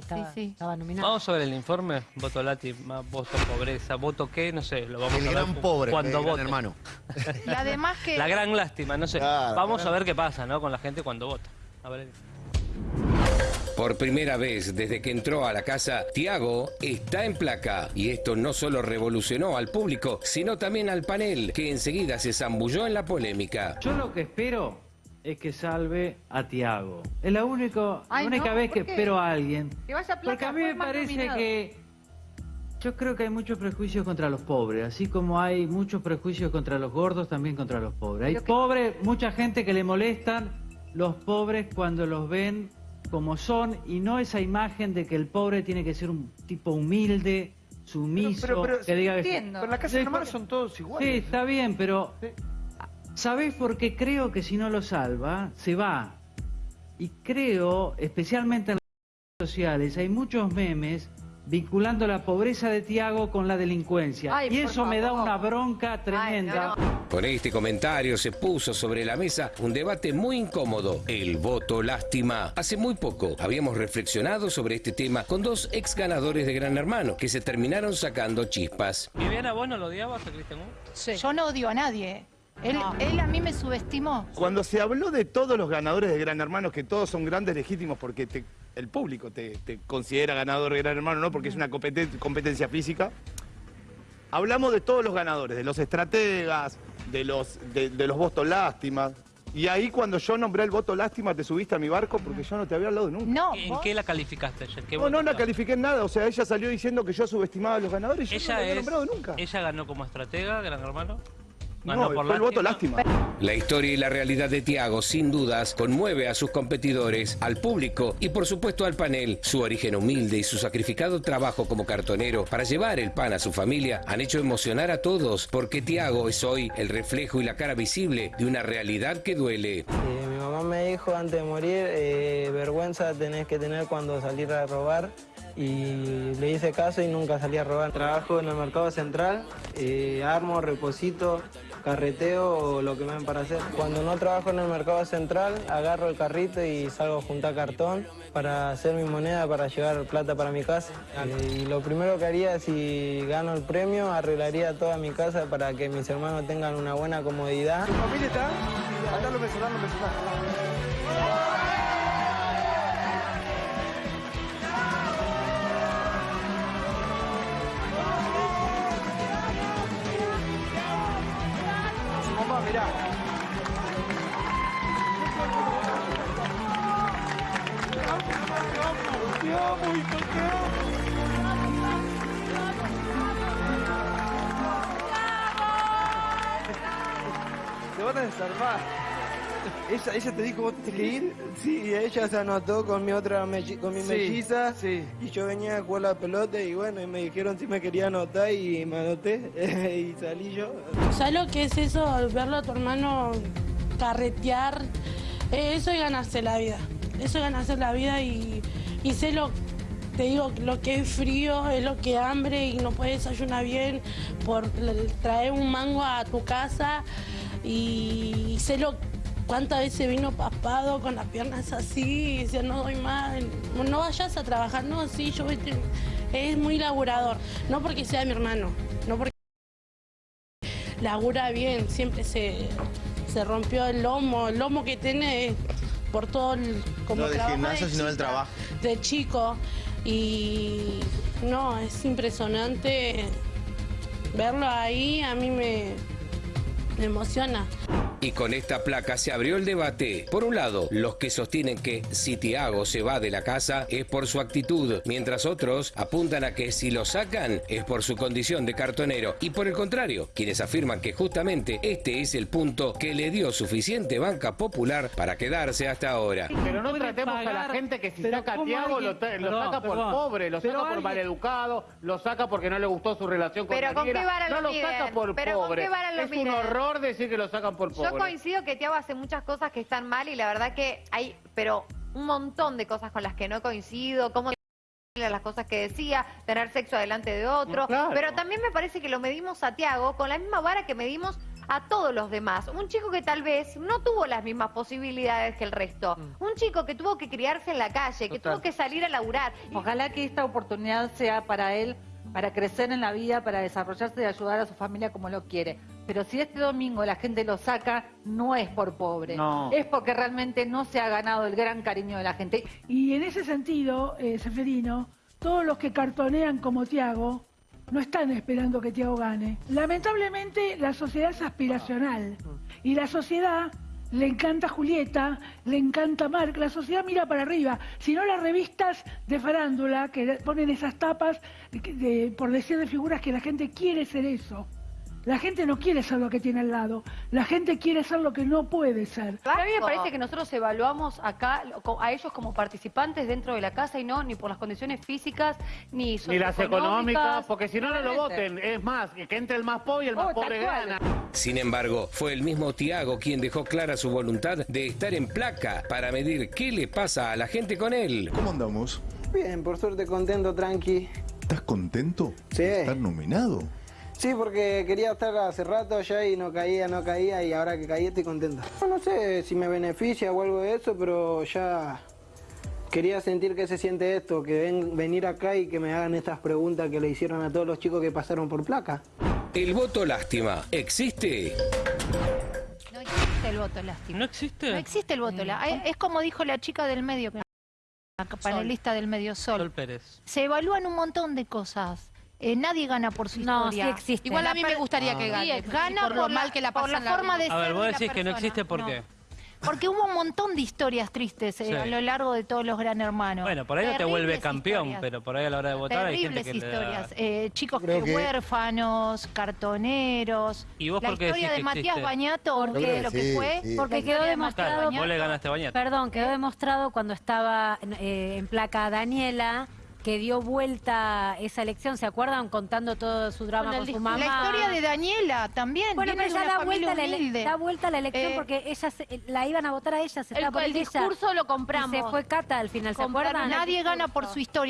estaba, sí. estaba nominado. Vamos a ver el informe, voto Lati, voto pobreza, voto qué, no sé, lo vamos El a ver gran pobre, cuando el gran vote. hermano. Y además que... La gran lástima, no sé. Claro, vamos claro. a ver qué pasa, ¿no? Con la gente cuando vota. A ver. Por primera vez desde que entró a la casa, Tiago está en placa. Y esto no solo revolucionó al público, sino también al panel, que enseguida se zambulló en la polémica. Yo lo que espero es que salve a Tiago. Es la, único, Ay, la única no, vez ¿por que qué? espero a alguien. Que vaya a placa, Porque a mí me parece nominado. que... Yo creo que hay muchos prejuicios contra los pobres, así como hay muchos prejuicios contra los gordos, también contra los pobres. Hay que- pobres, mucha gente que le molestan los pobres cuando los ven como son y no esa imagen de que el pobre tiene que ser un tipo humilde, sumiso, Pero- pero- que diga que... Entiendo. Pero en la casa Sí, de son todos Sí, iguales. está bien, pero Sí. ¿Sabés por qué creo que si no lo salva, se va? Y creo, especialmente en las redes sociales, hay muchos memes vinculando la pobreza de Tiago con la delincuencia. Ay, y eso me da una bronca tremenda. Ay, no, Con este comentario se puso sobre la mesa un debate muy incómodo, el voto lástima. Hace muy poco habíamos reflexionado sobre este tema con dos ex ganadores de Gran Hermano que se terminaron sacando chispas. Viviana, ¿vos no lo odiabas a Cristian Hugo? Yo no odio a nadie. Él, él a mí me subestimó. Cuando se habló de todos los ganadores de Gran Hermano, que todos son grandes legítimos porque te- el público te, te considera ganador de Gran Hermano, no porque es una competen- competencia física, hablamos de todos los ganadores, de los estrategas, de los, de, de los votos lástima. Y ahí cuando yo nombré el voto lástima te subiste a mi barco porque yo no te había hablado nunca. No, ¿En vos- qué la calificaste ayer? ¿Qué No, no la califiqué en nada, o sea, ella salió diciendo que yo subestimaba a los ganadores y yo no la Ella había es. nombrado nunca. Ella ganó como estratega, Gran Hermano. No, fue el voto lástima. La historia y la realidad de Tiago, sin dudas, conmueve a sus competidores, al público y por supuesto al panel. Su origen humilde y su sacrificado trabajo como cartonero para llevar el pan a su familia han hecho emocionar a todos, porque Tiago es hoy el reflejo y la cara visible de una realidad que duele. Eh, mi mamá me dijo antes de morir, eh, vergüenza tenés que tener cuando salir a robar y le hice caso y nunca salí a robar. Trabajo en el mercado central, eh, armo, reposito, carreteo o lo que me den para hacer. Cuando no trabajo en el mercado central, agarro el carrito y salgo a juntar cartón para hacer mi moneda, para llevar plata para mi casa. Eh, y lo primero que haría si gano el premio, arreglaría toda mi casa para que mis hermanos tengan una buena comodidad. ¿Tu familia está? Lo. Mirá. Te amo, te amo. Van a desarmar. Ella, ella te dijo, vos tenés que ir. Sí, ella se anotó con mi otra melli- con mi Sí, melliza sí. y yo venía a jugar la pelota y bueno, y me dijeron si me quería anotar y me anoté y salí yo. ¿Sabes lo que es eso? Verlo a tu hermano carretear. Eh, eso es ganarse la vida. Eso es ganarse la vida y, y sé lo, te digo, lo que es frío, es lo que es hambre y no puedes desayunar bien por traer un mango a tu casa y sé lo cuántas veces vino papado con las piernas así y decía no doy más, no vayas a trabajar, no, sí, yo voy, es muy laburador, no porque sea mi hermano, no porque labura bien, siempre se, se rompió el lomo, el lomo que tiene por todo el como No del gimnasio, de sino del trabajo. De chico. Y no, es impresionante verlo ahí, a mí me, me emociona. Y con esta placa se abrió el debate. Por un lado, los que sostienen que si Tiago se va de la casa es por su actitud, mientras otros apuntan a que si lo sacan es por su condición de cartonero. Y por el contrario, quienes afirman que justamente este es el punto que le dio suficiente banca popular para quedarse hasta ahora. Pero no tratemos a la gente que si saca a ¿cómo Tiago lo, lo saca por pobre, lo saca por alguien- maleducado, lo saca porque no le gustó su relación con Pero ¿con Daniela. qué vara No lo lo saca por Pero ¿con pobre. qué vara lo es un horror decir que lo sacan por pobre. Yo coincido que Tiago hace muchas cosas que están mal y la verdad que hay, pero un montón de cosas con las que no coincido, como las cosas que decía, tener sexo adelante de otro, Claro. pero también me parece que lo medimos a Tiago con la misma vara que medimos a todos los demás. Un chico que tal vez no tuvo las mismas posibilidades que el resto. Un chico que tuvo que criarse en la calle, que Total. tuvo que salir a laburar. Ojalá que esta oportunidad sea para él, para crecer en la vida, para desarrollarse y ayudar a su familia como lo quiere. Pero si este domingo la gente lo saca, no es por pobre. No. Es porque realmente no se ha ganado el gran cariño de la gente. Y en ese sentido, eh, Seferino, todos los que cartonean como Tiago no están esperando que Tiago gane. Lamentablemente la sociedad es aspiracional y la sociedad le encanta Julieta, le encanta Marc, la sociedad mira para arriba. Si no las revistas de farándula que ponen esas tapas, de- de- por decir de figuras que la gente quiere ser eso. La gente no quiere ser lo que tiene al lado, la gente quiere ser lo que no puede ser. A mí me parece que nosotros evaluamos acá a ellos como participantes dentro de la casa y no ni por las condiciones físicas ni Ni las económicas, porque si no, no lo voten. Es más, que entre el más pobre y el más Oh, tal pobre gana. Sin embargo, fue el mismo Tiago quien dejó clara su voluntad de estar en placa para medir qué le pasa a la gente con él. ¿Cómo andamos? Bien, por suerte contento, tranqui. ¿Estás contento? Sí. de ¿Estar nominado? Sí, porque quería estar hace rato ya y no caía, no caía y ahora que caí estoy contento. No, no sé si me beneficia o algo de eso, pero ya quería sentir que se siente esto, que ven, venir acá y que me hagan estas preguntas que le hicieron a todos los chicos que pasaron por placa. El voto lástima existe. No existe el voto lástima. ¿No existe? No existe el voto lástima. Es como dijo la chica del medio, que- la panelista del medio Sol Sol. Pérez. Se evalúan un montón de cosas. Eh, nadie gana por su No, historia. sí existe. Igual La a mí me gustaría Ah. que gane. Sí, gana por lo mal que la por pasa la forma de A ver, vos de la decís que no existe, ¿por No. qué? Porque hubo un montón de historias tristes eh, Sí. a lo largo de todos los gran hermanos. Bueno, por ahí no te vuelve campeón, historias. pero por ahí a la hora de votar hay gente que le da- historias. Eh, chicos que, que- huérfanos, cartoneros. ¿Y vos la por qué historia decís de que Matías existe? Bañato, Porque- creo lo que que sí, fue. sí. Porque la quedó historia de Matías demostrado- Vos le ganaste a Bañato. Perdón, quedó demostrado cuando estaba eh, en placa Daniela que dio vuelta esa elección, ¿se acuerdan? Contando todo su drama Bueno, con su mamá. La historia de Daniela también. Bueno, pero ya da vuelta, la, ele- humilde. da vuelta la elección Eh, porque ella se- la iban a votar a ella, se El, estaba el ella. discurso lo Y compramos. se fue Cata al final, ¿se acuerdan? Nadie gana por su historia.